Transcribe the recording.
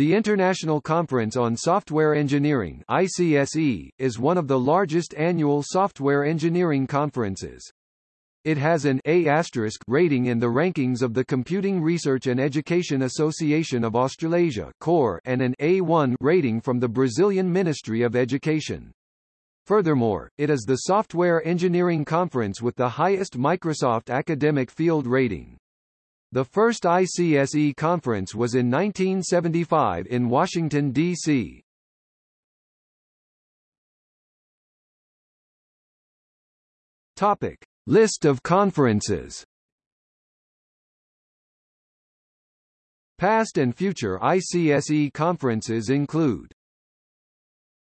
The International Conference on Software Engineering ICSE, is one of the largest annual software engineering conferences. It has an A** rating in the rankings of the Computing Research and Education Association of Australasia (CORE) and an A1 rating from the Brazilian Ministry of Education. Furthermore, it is the software engineering conference with the highest Microsoft academic field rating. The first ICSE conference was in 1975 in Washington, D.C. Topic. List of conferences Past and future ICSE conferences include